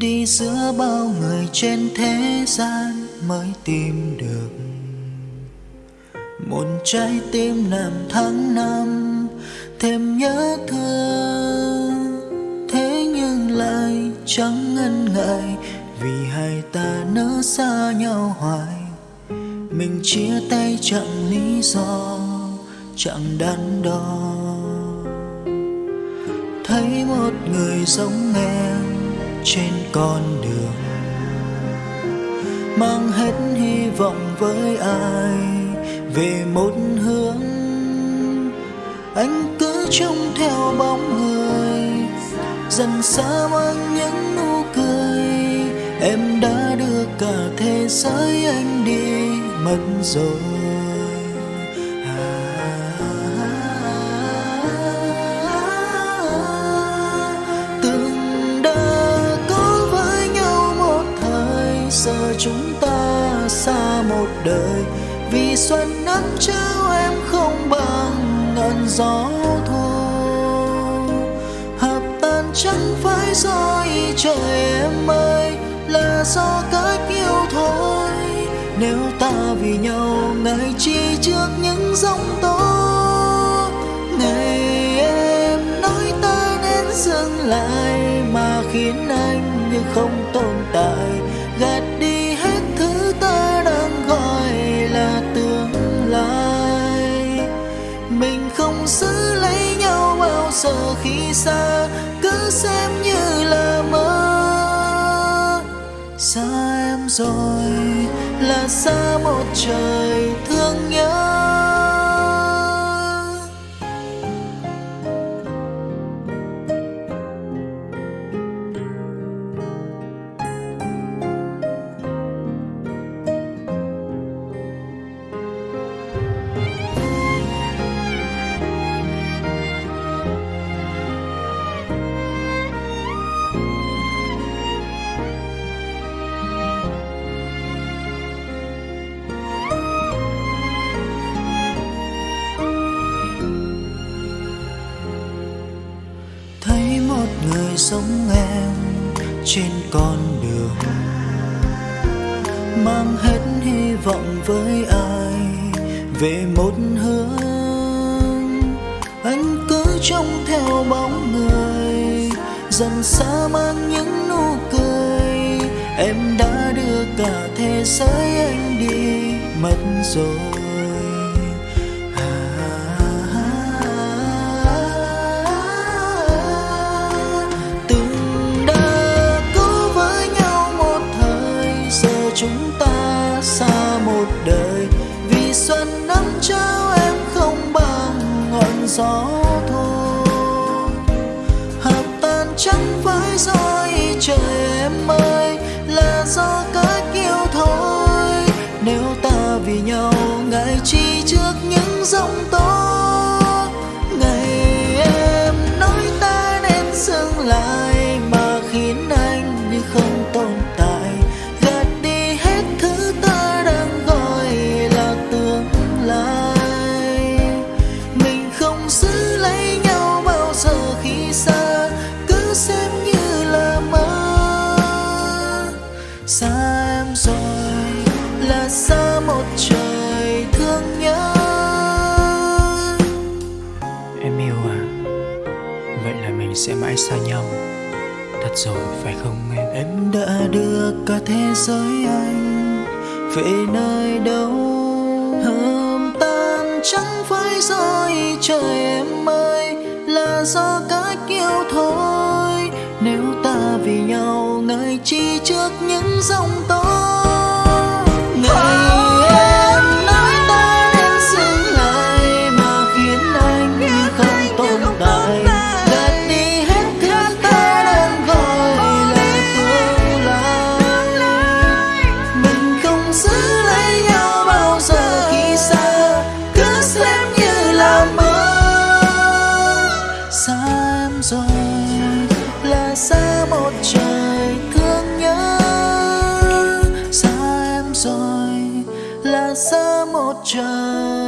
đi giữa bao người trên thế gian mới tìm được. Một trái tim làm tháng năm, thêm nhớ thương thế nhưng lại chẳng ngần ngại, vì hai ta nỡ xa nhau hoài. Mình chia tay chẳng lý do, chẳng đắn đo. Thấy một người giống em trên con đường, mang hết hy vọng với ai về một hướng. Anh cứ trông theo bóng người, dần xa mang những nụ cười. Em đã đưa cả thế giới anh đi mất rồi. Giờ chúng ta xa một đời. Vì xuân nắng trao em không bằng ngàn gió thu hợp tan chẳng phải do ý trời em ơi, là do cách yêu thôi. Nếu ta vì nhau, ngày chi trước những giông tố. Ngày em nói ta nên dừng lại, mà khiến anh như không tồn tại. Xa cứ xem như là mơ. Xa em rồi là xa một trời một người giống em trên con đường. Mang hết hy vọng với ai về một hướng. Anh cứ trông theo bóng người, dần xa mang những nụ cười. Em đã đưa cả thế giới anh đi mất rồi. Gió thôi hợp tan trắng với do trời em ơi, là do cách yêu thôi. Nếu ta vì nhau, ngại chi trước những giông tố. Ngày em nói ta nên dừng lại. Sẽ mãi xa nhau. Thật rồi, phải không em? Em đã đưa cả thế giới anh về nơi đâu? Hờm tan chẳng phải rơi trời em ơi, là do cách yêu thôi. Nếu ta vì nhau ngại chi trước những dòng tôi xa